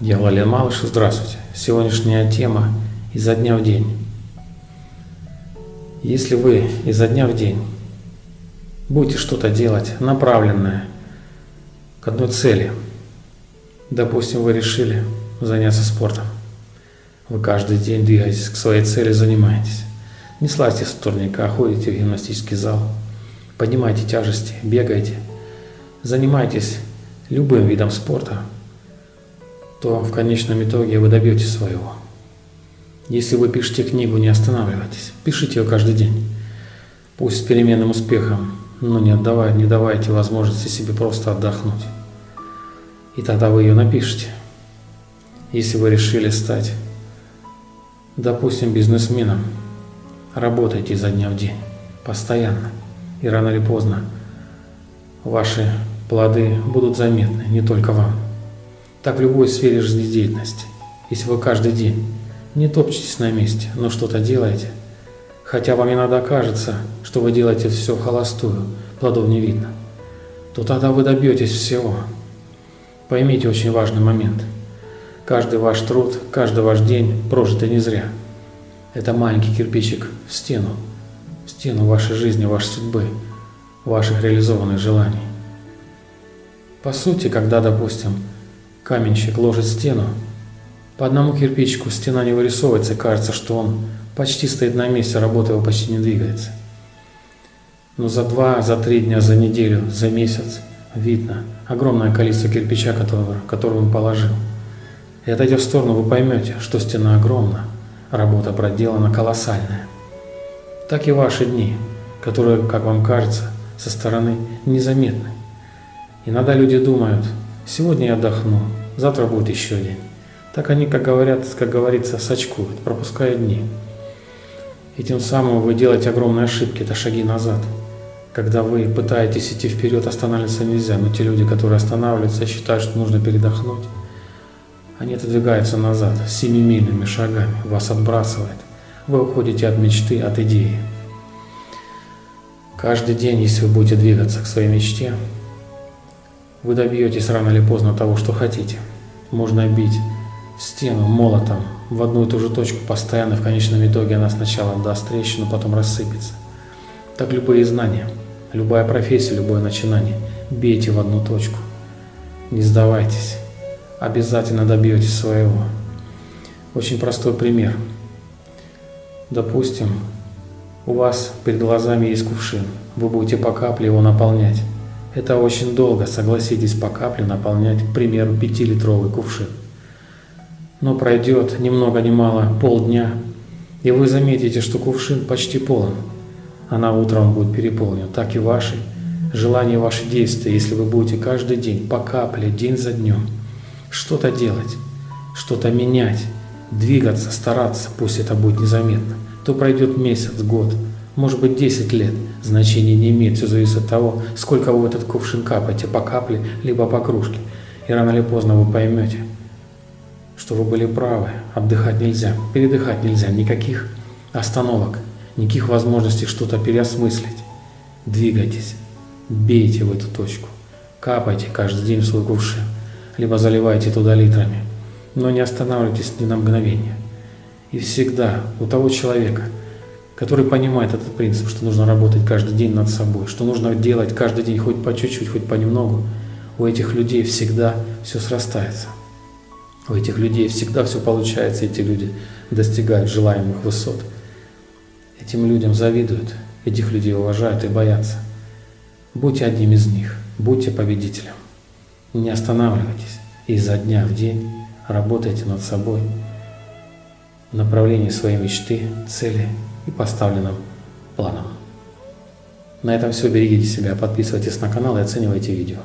Я Валерий Малыш, здравствуйте. Сегодняшняя тема изо дня в день. Если вы изо дня в день будете что-то делать направленное к одной цели, допустим, вы решили заняться спортом, вы каждый день двигаетесь к своей цели, занимаетесь, не слазьте с турника, а ходите в гимнастический зал, поднимайте тяжести, бегаете, занимайтесь любым видом спорта – то в конечном итоге вы добьетесь своего. Если вы пишете книгу, не останавливайтесь. Пишите ее каждый день. Пусть с переменным успехом, но не, отдавай, не давайте возможности себе просто отдохнуть. И тогда вы ее напишете. Если вы решили стать, допустим, бизнесменом, работайте изо дня в день, постоянно. И рано или поздно ваши плоды будут заметны не только вам. Так в любой сфере жизнедеятельности. Если вы каждый день не топчетесь на месте, но что-то делаете, хотя вам иногда кажется, что вы делаете все холостую, плодов не видно, то тогда вы добьетесь всего. Поймите очень важный момент. Каждый ваш труд, каждый ваш день прожитый не зря. Это маленький кирпичик в стену, в стену вашей жизни, вашей судьбы, ваших реализованных желаний. По сути, когда, допустим, Каменщик ложит стену. По одному кирпичику стена не вырисовывается, кажется, что он почти стоит на месте, работа его почти не двигается. Но за два, за три дня, за неделю, за месяц видно огромное количество кирпича, которого, который он положил. И отойдя в сторону, вы поймете, что стена огромна, работа проделана колоссальная. Так и ваши дни, которые, как вам кажется, со стороны незаметны. Иногда люди думают, сегодня я отдохну, завтра будет еще день. Так они, как говорят, как говорится, сочкуют, пропуская дни. И тем самым вы делаете огромные ошибки, это шаги назад. Когда вы пытаетесь идти вперед, останавливаться нельзя. Но те люди, которые останавливаются, считают, что нужно передохнуть, они отодвигаются назад семимильными шагами, вас отбрасывает. Вы уходите от мечты, от идеи. Каждый день, если вы будете двигаться к своей мечте, вы добьетесь рано или поздно того, что хотите. Можно бить стену молотом в одну и ту же точку постоянно, в конечном итоге она сначала даст трещину, потом рассыпется. Так любые знания, любая профессия, любое начинание. Бейте в одну точку. Не сдавайтесь. Обязательно добьетесь своего. Очень простой пример. Допустим, у вас перед глазами есть кувшин. Вы будете по капле его наполнять. Это очень долго, согласитесь, по капле наполнять, к примеру, 5-литровый кувшин. Но пройдет ни много ни мало полдня, и вы заметите, что кувшин почти полон, а на утро он будет переполнен. Так и ваши желания, ваши действия, если вы будете каждый день по капле, день за днем, что-то делать, что-то менять, двигаться, стараться, пусть это будет незаметно, то пройдет месяц, год, может быть 10 лет, значения не имеет, все зависит от того, сколько вы в этот кувшин капаете, по капле, либо по кружке. И рано или поздно вы поймете, что вы были правы, отдыхать нельзя, передыхать нельзя, никаких остановок, никаких возможностей что-то переосмыслить. Двигайтесь, бейте в эту точку, капайте каждый день в свой кувшин, либо заливайте туда литрами, но не останавливайтесь ни на мгновение. И всегда у того человека – который понимает этот принцип, что нужно работать каждый день над собой, что нужно делать каждый день хоть по чуть-чуть, хоть понемногу, у этих людей всегда все срастается. У этих людей всегда все получается, эти люди достигают желаемых высот. Этим людям завидуют, этих людей уважают и боятся. Будьте одним из них, будьте победителем. Не останавливайтесь и изо дня в день работайте над собой в направлении своей мечты, цели и поставленным планом. На этом все. Берегите себя, подписывайтесь на канал и оценивайте видео.